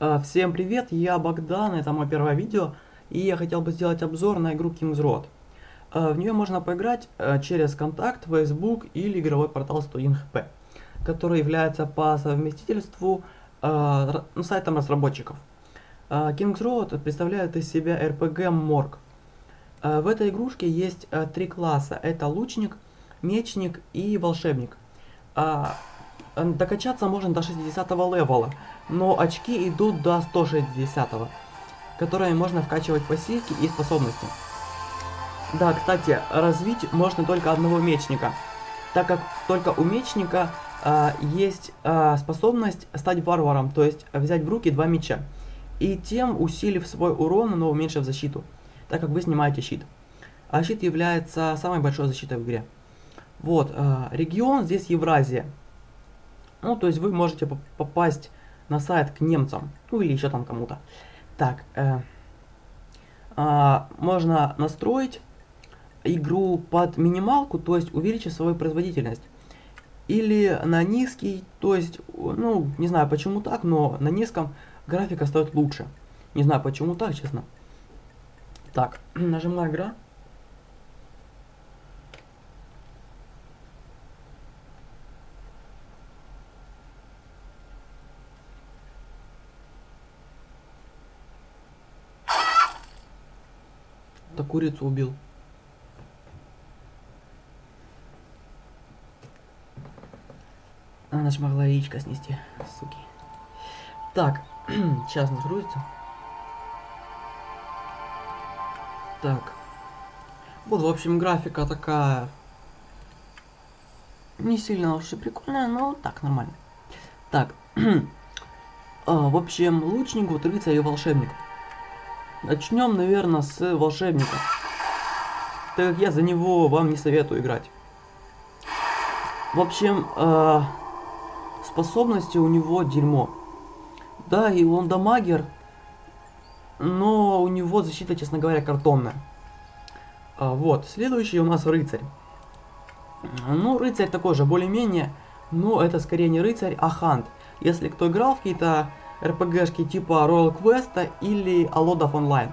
А, Всем привет, я Богдан, это мое первое видео, и я хотел бы сделать обзор на игру King's Road. А, В нее можно поиграть а, через контакт, Facebook или игровой портал 101 HP, который является по совместительству ну, сайтом разработчиков. King's Road представляет из себя RPG. А, В этой игрушке есть три класса, это лучник, мечник и волшебник. Э, Докачаться можно до 60 левела, но очки идут до 160, которые можно вкачивать пассивки и способности. Да, кстати, развить можно только одного мечника, так как только у мечника а, есть а, способность стать варваром, то есть взять в руки два меча, и тем усилив свой урон, но уменьшив защиту, так как вы снимаете щит. А щит является самой большой защитой в игре. Вот, а, регион здесь Евразия. Ну, то есть вы можете поп- попасть на сайт к немцам, ну или еще там кому-то. Так, э, а, можно настроить игру под минималку, то есть увеличить свою производительность. Или на низкий, то есть, ну, не знаю почему так, но на низком графика стоит лучше. Не знаю почему так, честно. Так, нажимаю игра. Так курицу убил. Она ж могла яичко снести, суки. Так, сейчас нагрузится. Так. Вот, в общем, графика такая... Не сильно уж и прикольная, но так, нормально. Так. А, в общем, лучник, вот рыцарь и волшебник. Начнем, наверное, с волшебника. Так как я за него вам не советую играть. В общем, э, способности у него дерьмо. Да, и он дамагер, но у него защита, честно говоря, картонная. А, вот, следующий у нас рыцарь. Ну, рыцарь такой же, более-менее, но это скорее не рыцарь, а хант. Если кто играл в какие-то РПГшки типа Royal Quest или Alodов Online.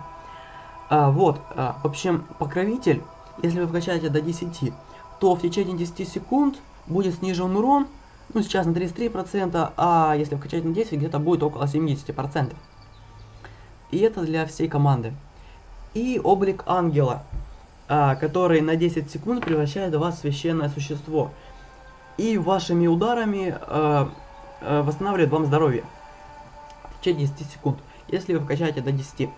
А, вот, а, в общем, покровитель, если вы вкачаете до 10, то в течение 10 секунд будет снижен урон, ну сейчас на 33%, а если вкачать на 10, где-то будет около 70%. И это для всей команды. И облик ангела, а, который на 10 секунд превращает вас в священное существо. И вашими ударами а, а, восстанавливает вам здоровье. Течение 10 секунд, если вы вкачаете до 10.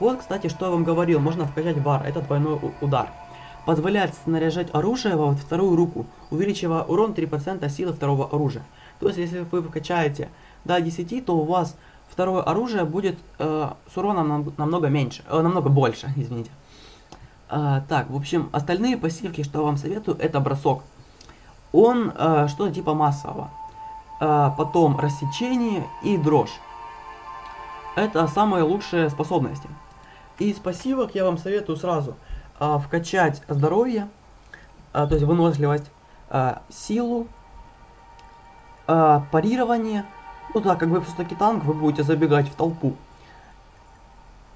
Вот, кстати, что я вам говорил, можно вкачать бар, это двойной удар. Позволяет снаряжать оружие во вторую руку, увеличивая урон 3% силы второго оружия. То есть, если вы вкачаете до 10, то у вас второе оружие будет э, с уроном нам- намного меньше, э, намного больше, извините. А, так, в общем, остальные пассивки, что я вам советую, это бросок. Он э, что-то типа массового. А, потом рассечение и дрожь. Это самые лучшие способности. Из пассивок я вам советую сразу а, вкачать здоровье, а, то есть выносливость, а, силу, а, парирование. Ну так, как вы все-таки танк, вы будете забегать в толпу.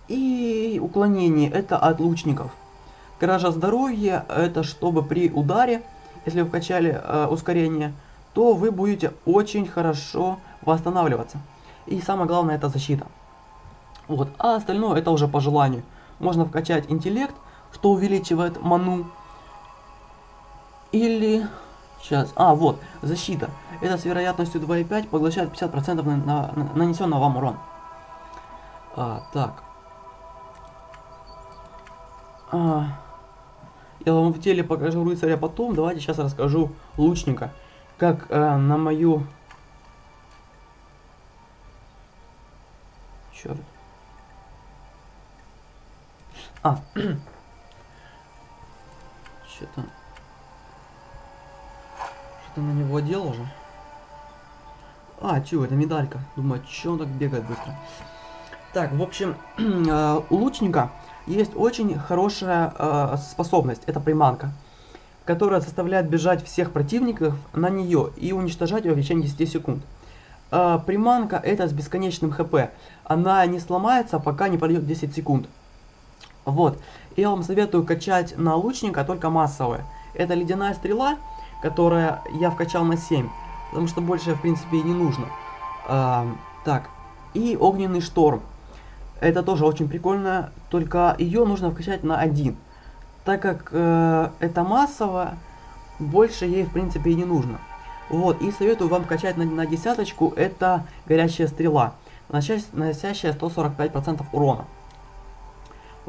И уклонение это от лучников. Кража здоровья это чтобы при ударе, если вы вкачали э, ускорение, то вы будете очень хорошо восстанавливаться. И самое главное это защита. Вот, а остальное это уже по желанию. Можно вкачать интеллект, что увеличивает ману. Или... Сейчас. А, вот, защита. Это с вероятностью 2,5 поглощает 50% на, на, на нанесенного вам урон. А, так. А, я вам в теле покажу рыцаря потом. Давайте сейчас расскажу лучника. Как э, на мою... Черт. А. Что-то... Что-то на него одел уже. А, чё, это медалька. Думаю, чё он так бегает быстро. Так, в общем, э, у лучника есть очень хорошая э, способность. Это приманка. Которая заставляет бежать всех противников на нее и уничтожать ее в течение 10 секунд. э, приманка это с бесконечным хп. Она не сломается, пока не пройдет 10 секунд. Вот. Я вам советую качать на лучника только массовые. Это ледяная стрела, которая я вкачал на 7. Потому что больше, в принципе, и не нужно. А, так. И огненный шторм. Это тоже очень прикольно, только ее нужно вкачать на 1. Так как э, это массово, больше ей, в принципе, и не нужно. Вот, и советую вам качать на, на десяточку, это горящая стрела, носящая 145% урона.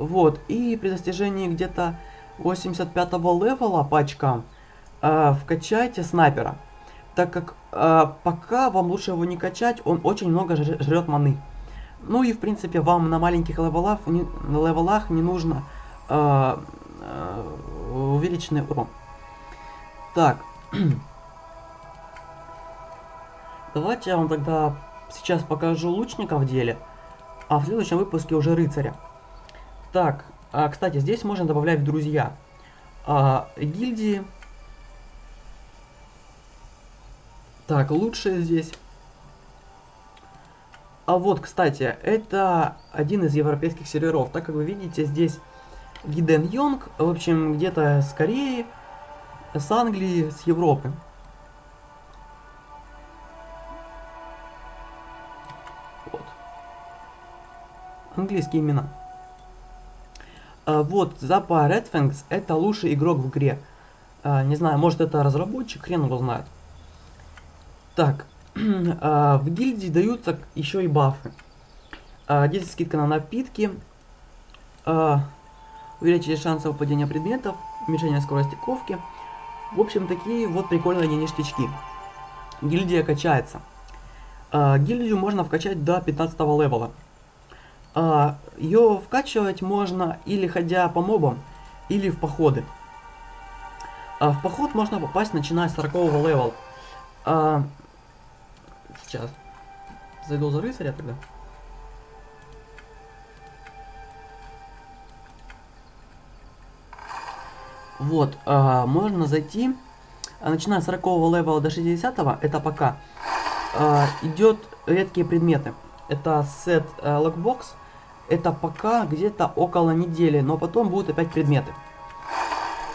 Вот, и при достижении где-то 85 левела по очкам э, вкачайте снайпера. Так как э, пока вам лучше его не качать, он очень много жрет маны. Ну и в принципе вам на маленьких левелах не, на левелах не нужно э, э, увеличенный урон. Так. Давайте я вам тогда сейчас покажу лучника в деле, а в следующем выпуске уже рыцаря. Так, а, кстати, здесь можно добавлять в друзья. А, гильдии. Так, лучшие здесь. А вот, кстати, это один из европейских серверов. Так как вы видите, здесь Гиден Йонг, в общем, где-то с Кореи, с Англии, с Европы. Вот. Английские имена. А, вот, Запа Redfangs это лучший игрок в игре. А, не знаю, может это разработчик, хрен его знает. Так, а, в гильдии даются еще и бафы. 10 скидка на напитки. Увеличение шансов падения предметов, уменьшение скорости ковки. В общем, такие вот прикольные ништячки. Гильдия качается. Гильдию можно вкачать до 15 level а. А, ее вкачивать можно или ходя по мобам, или в походы. А, в поход можно попасть начиная с 40 level. А, сейчас. Зайду за рыцаря тогда. Вот, можно зайти, начиная с 40 level а до 60 это пока, идет редкие предметы. Это сет а, lockbox, это пока где-то около недели, но потом будут опять предметы.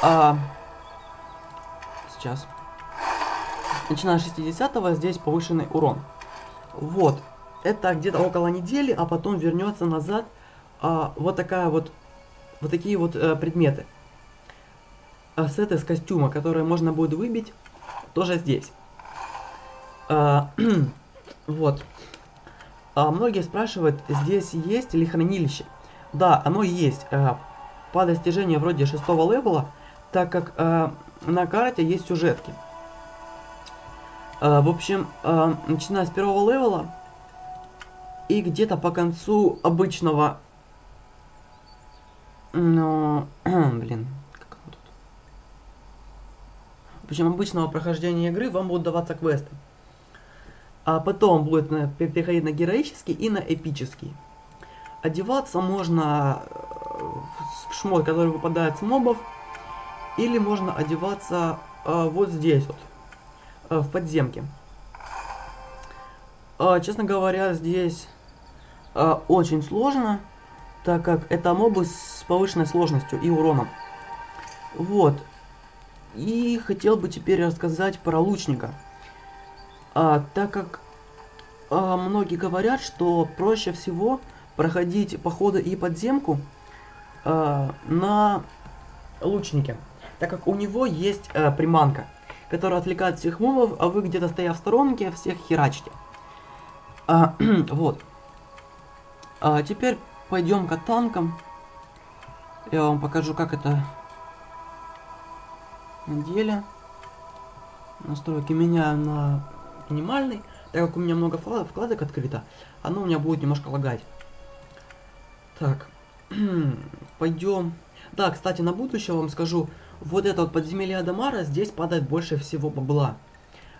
А, сейчас. Начиная с 60 здесь повышенный урон. Вот. Это где-то около недели, а потом вернется назад а, вот такая вот, вот такие вот а, предметы. А, сеты с костюма, которые можно будет выбить, тоже здесь. А, вот. А, многие спрашивают, здесь есть ли хранилище? Да, оно есть. А, по достижению вроде шестого level а, так как а, на карте есть сюжетки. А, в общем, а, начиная с первого level а и где-то по концу обычного... Ну, блин, как оно тут? В общем, обычного прохождения игры вам будут даваться квесты а потом будет на, переходить на героический и на эпический. Одеваться можно э, в шмот, который выпадает с мобов, или можно одеваться э, вот здесь вот, э, в подземке. Э, честно говоря, здесь э, очень сложно, так как это мобы с повышенной сложностью и уроном. Вот. И хотел бы теперь рассказать про лучника. А, так как а, многие говорят, что проще всего проходить походы и подземку а, на лучнике, так как у него есть а, приманка, которая отвлекает всех мобов, а вы где-то стоя в сторонке всех херачите. А, вот. А теперь пойдем к танкам. Я вам покажу, как это на. Настройки меняю на минимальный. Так как у меня много вкладок открыто, оно у меня будет немножко лагать. Так, пойдем. Да, кстати, на будущее вам скажу, вот это вот подземелье Адамара, здесь падает больше всего бабла.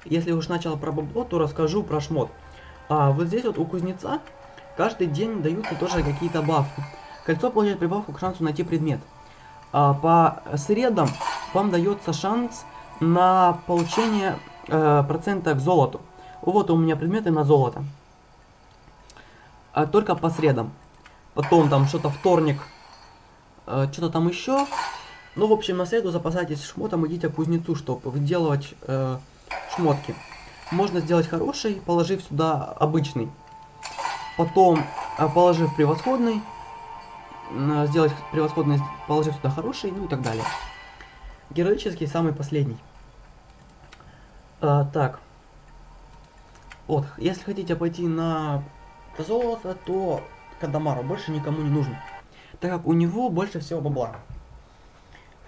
Если уж начал про бабло, то расскажу про шмот. А вот здесь вот у кузнеца каждый день даются тоже какие-то бафы. Кольцо получает прибавку к шансу найти предмет. А по средам вам дается шанс на получение э, процента к золоту. Вот у меня предметы на золото. А только по средам. Потом там что-то вторник, э, что-то там еще. Ну, в общем, на среду запасайтесь шмотом, идите к кузнецу, чтобы выделывать э, шмотки. Можно сделать хороший, положив сюда обычный. Потом, э, положив превосходный, сделать превосходный, положив сюда хороший, ну и так далее. Героический самый последний. Э, так. Вот, если хотите пойти на золото, то Кадамару больше никому не нужно. Так как у него больше всего бабла.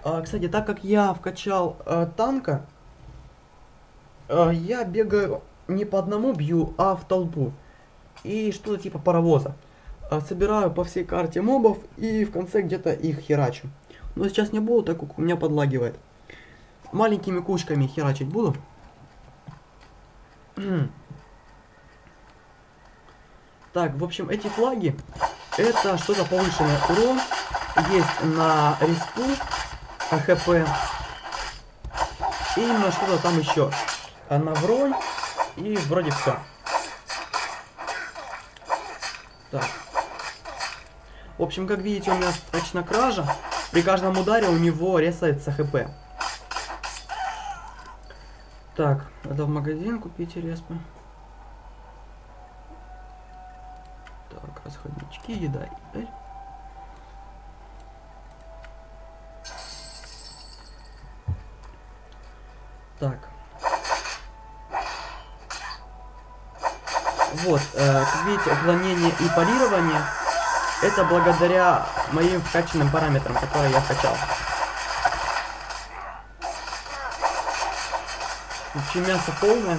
А, кстати, так как я вкачал а, танка, а, я бегаю не по одному бью, а в толпу. И что-то типа паровоза. А, собираю по всей карте мобов и в конце где-то их херачу. Но сейчас не буду, так как у меня подлагивает. Маленькими кучками херачить буду. Так, в общем, эти флаги, это что-то повышенный урон. Есть на респу, АХП. И на что-то там еще. А на бронь. И вроде все. Так. В общем, как видите, у меня точно кража. При каждом ударе у него ресается хп. Так, надо в магазин купить респы. Так, расходнички, еда, еда. Так. Вот, э, видите, уклонение и парирование это благодаря моим вкачанным параметрам, которые я вкачал. В общем, мясо полное.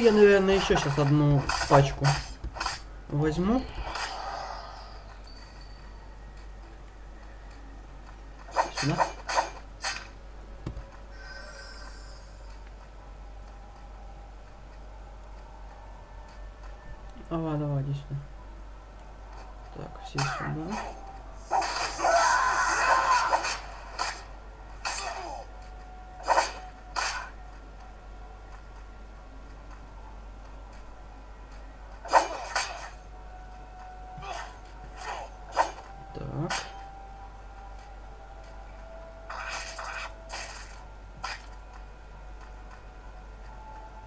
Я, наверное, еще сейчас одну пачку возьму. Сюда. Давай, давай, иди сюда. Так, все сюда. Так.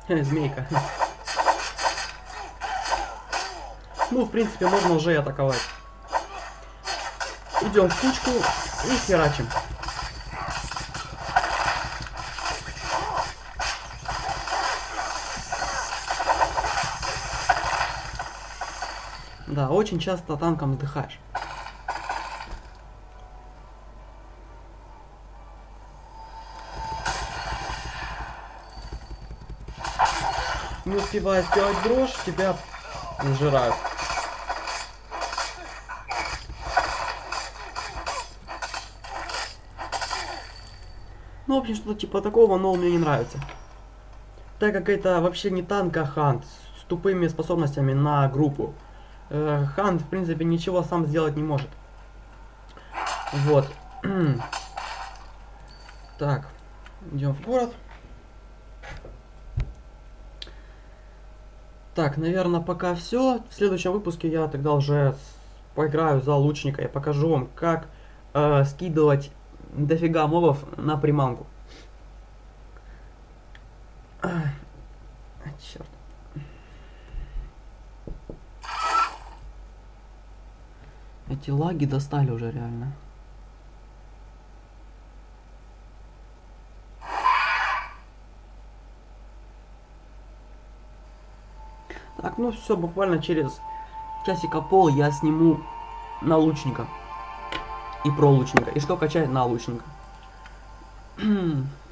Хе, Змейка. Ну, в принципе, можно уже и атаковать. Идем в кучку и херачим. Да, очень часто танком вздыхаешь. Не успевая сделать дрожь, тебя сжирают. Ну, в общем, что-то типа такого, но мне не нравится. Так как это вообще не танк, а хант с тупыми способностями на группу. Э, хант, в принципе, ничего сам сделать не может. Вот. так, идем в город. Так, наверное, пока все. В следующем выпуске я тогда уже поиграю за лучника и покажу вам, как э, скидывать дофига мобов на приманку. Черт. Эти лаги достали уже реально. Так, ну все, буквально через часика пол я сниму на лучника. И про лучника. И что качать на лучника.